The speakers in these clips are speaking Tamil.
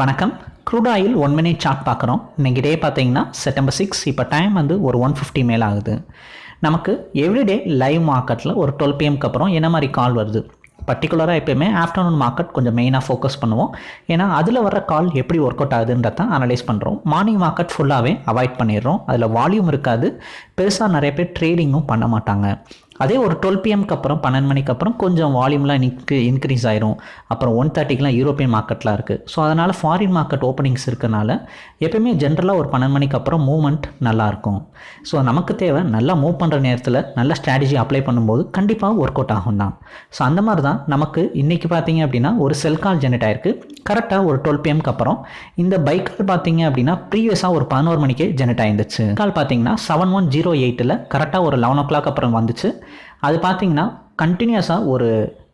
வணக்கம். Crude oil one minute chart பார்க்குறோம். இன்றைக்கி டே பார்த்தீங்கன்னா செப்டம்பர் சிக்ஸ் இப்போ டைம் வந்து ஒரு ஒன் ஃபிஃப்டி மேல் ஆகுது. நமக்கு எவ்ரிடே லைவ் மார்க்கெட்டில் ஒரு டுவெல் பிஎம்க்கு அப்புறம் என்ன மாதிரி கால் வருது? பர்டிகுலராக எப்பயுமே ஆஃப்டர்நூன் மார்க்கெட் கொஞ்சம் மெயினாக ஃபோக்கஸ் பண்ணுவோம். ஏன்னா அதில் வர கால் எப்படி ஒர்க் அவுட் ஆகுதுன்றத அனலைஸ் பண்ணுறோம் மார்னிங் மார்க்கெட் ஃபுல்லாகவே அவாய்ட் பண்ணிடுறோம். அதில் வால்யூம் இருக்காது. பெருசாக நிறைய பேர் ட்ரேடிங்கும் பண்ண மாட்டாங்க. அதே ஒரு டுவெல் பிஎம்க்கு அப்புறம் பன்னெண்டு மணிக்கு அப்புறம் கொஞ்சம் வால்யூம்லாம் இன்க்ரி இன்க்ரீஸ் ஆயிரும். அப்புறம் ஒன் தேர்ட்டிக்கெலாம் யூரோப்பியன் மார்க்கெட்லாம் இருக்குது ஸோ அதனால் ஃபாரின் மார்க்கெட் ஓப்பனிங்ஸ் இருக்கனால எப்பயுமே ஜென்ரலாக ஒரு பன்னெண்டு மணிக்கு அப்புறம் மூவ்மெண்ட் நல்லாயிருக்கும் ஸோ நமக்கு தேவை நல்லா மூவ் பண்ணுற நேரத்தில் நல்ல ஸ்ட்ராட்டஜி அப்ளை பண்ணும்போது கண்டிப்பாக ஒர்க் அவுட் ஆகும் தான் ஸோ அந்த மாதிரி தான் நமக்கு இன்றைக்கி பார்த்தீங்க அப்படின்னா ஒரு செல் கால் ஜென்ரேட் ஆயிருக்கு. கரெக்டாக ஒரு டுவெல் பிஎம்க்கு அப்புறம் இந்த பைக் கால் பார்த்தீங்க அப்படின்னா ப்ரீவியஸாக ஒரு பதினோரு மணிக்கே ஜெனரேட் ஆயிருந்துச்சு. கால் பார்த்தீங்கன்னா செவன் ஒன் ஜீரோ எயிட்டில் கரெக்டாக ஒரு லெவன் ஓ கிளாக் அப்புறம் வந்துச்சு. அது பார்த்தீங்கன்னா கண்டினியூஸாக ஒரு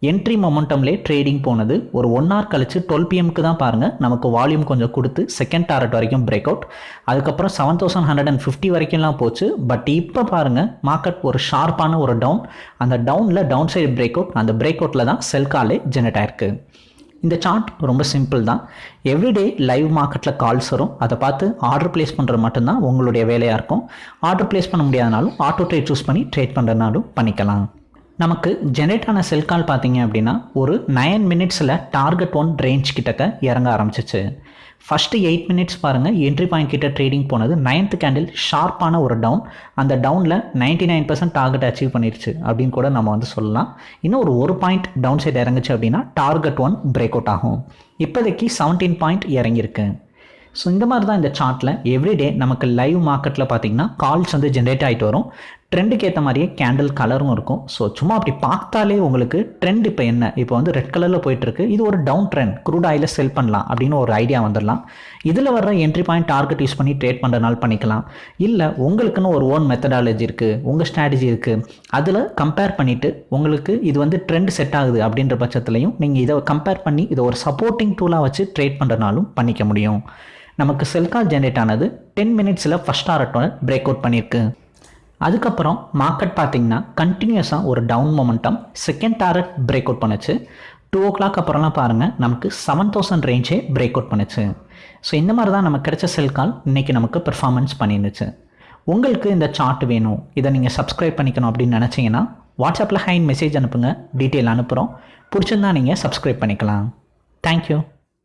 என்ட்ரி மொமெண்டம்லே ட்ரேடிங் போனது. ஒரு ஒன் ஹவர் கழிச்சு டுவெல் பிஎம்க்கு தான் பாருங்கள் நமக்கு வால்யூம் கொஞ்சம் கொடுத்து செகண்ட் டாரட் வரைக்கும் பிரேக் அவுட் அதுக்கப்புறம் seven thousand hundred and fifty வரைக்கும்லாம் போச்சு. பட் இப்போ பாருங்கள் மார்க்கெட் ஒரு ஷார்ப்பான ஒரு டவுன் அந்த டவுனில் டவுன் சைடு பிரேக் அவுட் அந்த பிரேக் அவுட்டில் தான் செல் காலே ஜெனரேட் ஆயிருக்கு. இந்த சார்ட் ரொம்ப சிம்பிள் தான். எவ்ரிடே லைவ் மார்க்கெட்டில் கால்ஸ் வரும். அதை பார்த்து ஆர்டர் ப்ளேஸ் பண்ணுறது மட்டும்தான் உங்களுடைய வேலையாக இருக்கும். ஆர்டர் ப்ளேஸ் பண்ண முடியாதனாலும் ஆட்டோ ட்ரேட் சூஸ் பண்ணி ட்ரேட் பண்ணுறதுனாலும் பண்ணிக்கலாம். நமக்கு ஜெனரேட் ஆன செல் கால் பார்த்தீங்க அப்படின்னா ஒரு நைன் மினிட்ஸில் டார்கெட் ஒன் ரேஞ்ச் கிட்டக்க இறங்க ஆரம்பிச்சிச்சு. ஃபஸ்ட்டு எயிட் மினிட்ஸ் பாருங்கள் என்ட்ரி பாயிண்ட் கிட்ட ட்ரேடிங் போனது நைன்த் கேண்டில் ஷார்ப்பான ஒரு டவுன் அந்த டவுனில் ninety nine percent target achieve பண்ணிருச்சு அப்படின்னு கூட நம்ம வந்து சொல்லலாம். இன்னும் ஒரு ஒரு பாயிண்ட் டவுன் சைடு இறங்குச்சு அப்படின்னா டார்கெட் ஒன் பிரேக் அவுட் ஆகும். இப்போதைக்கு செவன்டீன் பாயிண்ட் இறங்கியிருக்கு. ஸோ இந்த மாதிரி தான் இந்த சார்ட்டில் எவ்ரிடே நமக்கு லைவ் மார்க்கெட்டில் பார்த்தீங்கன்னா கால்ஸ் வந்து ஜென்ரேட் ஆகிட்டு வரும். ட்ரெண்டுக்கு ஏற்ற மாதிரியே கேண்டில் கலரும் இருக்கும். ஸோ சும்மா அப்படி பார்த்தாலே உங்களுக்கு ட்ரெண்ட் இப்போ என்ன? இப்போ வந்து ரெட் கலரில் போயிட்டுருக்கு. இது ஒரு டவுன் ட்ரெண்ட் க்ரூட் ஆயிலில் செல் பண்ணலாம் அப்படின்னு ஒரு ஐடியா வந்துடலாம். இதில் வர்ற என்ட்ரி பாயிண்ட் டார்கெட் யூஸ் பண்ணி ட்ரேட் பண்ணுறதுனால பண்ணிக்கலாம். இல்லை உங்களுக்குன்னு ஒரு ஓன் மெத்தடாலஜி இருக்குது உங்கள் ஸ்ட்ராட்டஜி இருக்குது அதில் கம்பேர் பண்ணிவிட்டு உங்களுக்கு இது வந்து ட்ரெண்ட் செட் ஆகுது அப்படின்ற பட்சத்துலையும் நீங்கள் இதை கம்பேர் பண்ணி இதை ஒரு சப்போர்ட்டிங் டூலாக வச்சு ட்ரேட் பண்ணுறதுனாலும் பண்ணிக்க முடியும். நமக்கு செல்கால் ஜென்ரேட் ஆனது டென் மினிட்ஸில் ஃபஸ்ட் டாரட்டோட பிரேக் அவுட் பண்ணியிருக்கு அதுக்கப்புறம் மார்க்கெட் பார்த்தீங்கன்னா கண்டினியூஸாக ஒரு down momentum second target break out பண்ணுச்சு. டூ ஓ கிளாக் அப்புறம்லாம் பாருங்கள் நமக்கு செவன் தௌசண்ட் ரேஞ்சே பிரேக் அவுட் பண்ணுச்சு. ஸோ இந்த மாதிரி தான் நமக்கு கிடைச்ச செல் கால் இன்றைக்கி நமக்கு பெர்ஃபார்மன்ஸ் பண்ணிருந்துச்சு. உங்களுக்கு இந்த சார்ட் வேணும் இதை நீங்கள் சப்ஸ்கிரைப் பண்ணிக்கணும் அப்படின்னு நினச்சிங்கன்னா வாட்ஸ்அப்பில் ஹைன் மெசேஜ் அனுப்புங்க டீட்டெயில் அனுப்புகிறோம் பிடிச்சிருந்தா நீங்கள் சப்ஸ்கிரைப் பண்ணிக்கலாம். தேங்க்யூ